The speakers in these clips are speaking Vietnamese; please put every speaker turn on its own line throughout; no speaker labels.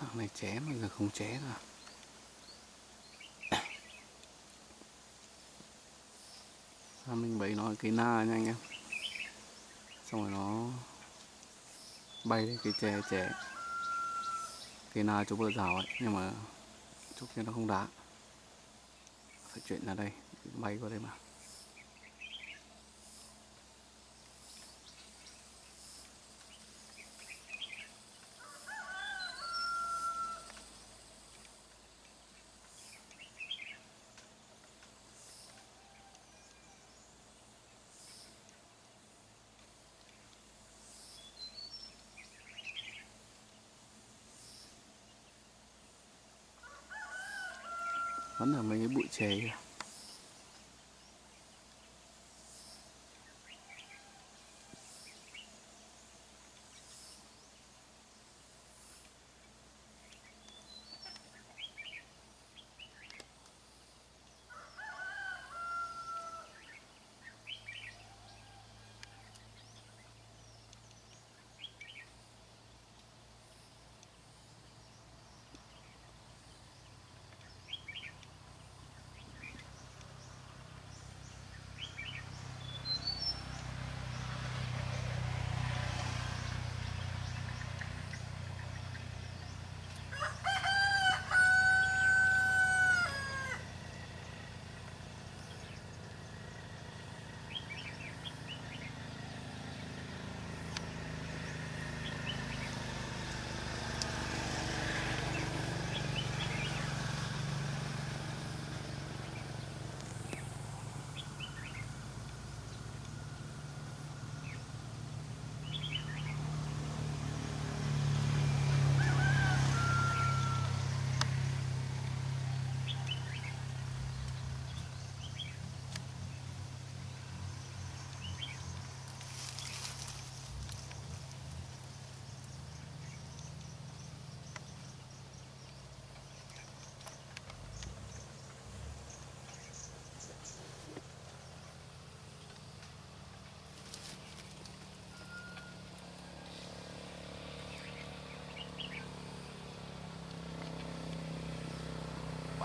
Sao này ché mà, giờ không ché rồi. Sao mình bấy nó cái na nha anh em? Xong rồi nó bay lên cái chè chè Cái na chỗ bờ rào ấy, Nhưng mà chút kia nó không đá. Phải chuyển ra đây, Bay qua đây mà. Vẫn là mấy cái bụi chè kìa?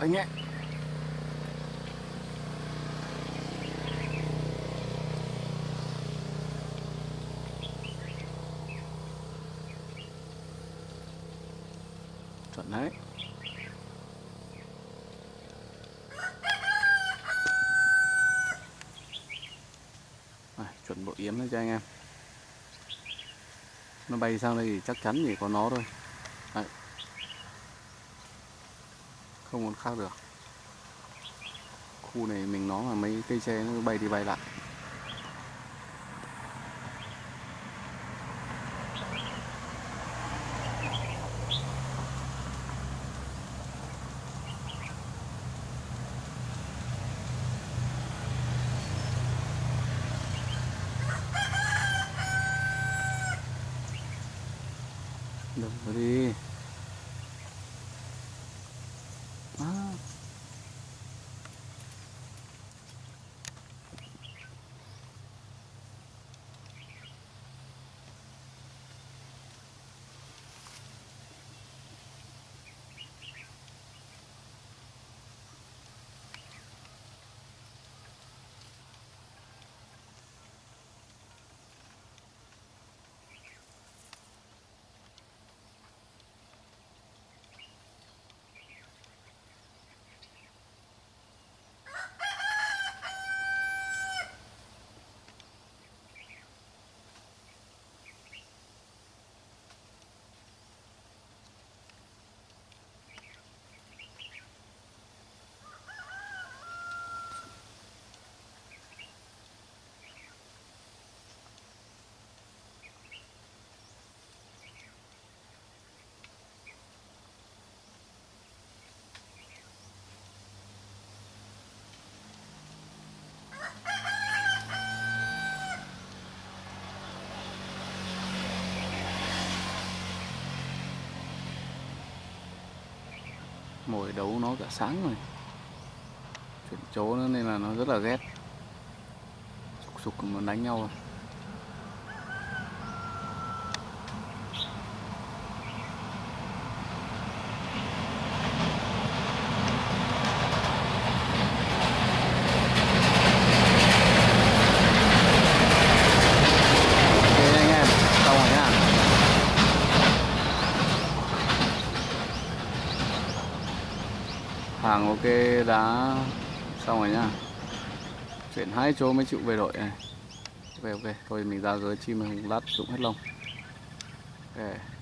Anh ấy. Chuẩn đấy. À, chuẩn bộ yếm đấy cho anh em. Nó bay sang đây thì chắc chắn chỉ có nó thôi. Không còn khác được. Khu này mình nó là mấy cây tre nó bay đi bay lại. Đừng có đi à. Mồi đấu nó cả sáng rồi. Chuyển chỗ nữa nên là nó rất là ghét. Sục sục mà đánh nhau rồi. Hàng ok đá xong rồi nhá. Chuyển hai chỗ mới chịu về đội này. Ok ok. Thôi mình ra giới chim mình lát dụng hết lông. Ok.